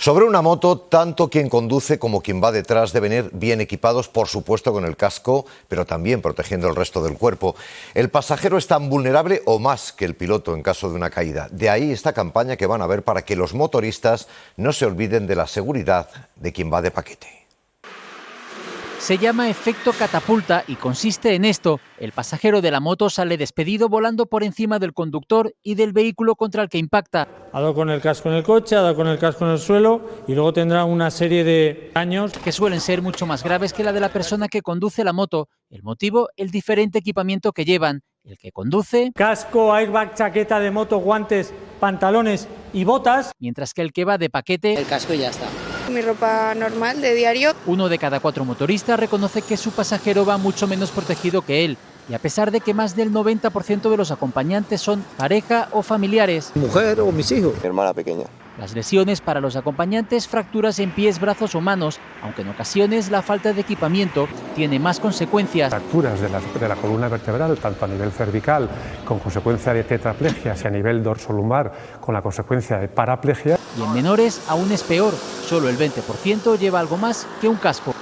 Sobre una moto, tanto quien conduce como quien va detrás deben ir bien equipados, por supuesto con el casco, pero también protegiendo el resto del cuerpo. El pasajero es tan vulnerable o más que el piloto en caso de una caída. De ahí esta campaña que van a ver para que los motoristas no se olviden de la seguridad de quien va de paquete. Se llama efecto catapulta y consiste en esto. El pasajero de la moto sale despedido volando por encima del conductor y del vehículo contra el que impacta. Ha dado con el casco en el coche, ha dado con el casco en el suelo y luego tendrá una serie de daños que suelen ser mucho más graves que la de la persona que conduce la moto. El motivo, el diferente equipamiento que llevan. El que conduce... Casco, airbag, chaqueta de moto, guantes, pantalones y botas. Mientras que el que va de paquete... El casco ya está mi ropa normal de diario. Uno de cada cuatro motoristas reconoce que su pasajero va mucho menos protegido que él. Y a pesar de que más del 90% de los acompañantes son pareja o familiares. Mujer o mis hijos. Mi hermana pequeña. Las lesiones para los acompañantes, fracturas en pies, brazos o manos, aunque en ocasiones la falta de equipamiento tiene más consecuencias. Fracturas de la, de la columna vertebral, tanto a nivel cervical, con consecuencia de tetraplegia, y a nivel dorsolumbar, con la consecuencia de paraplegia. Y en menores aún es peor, solo el 20% lleva algo más que un casco.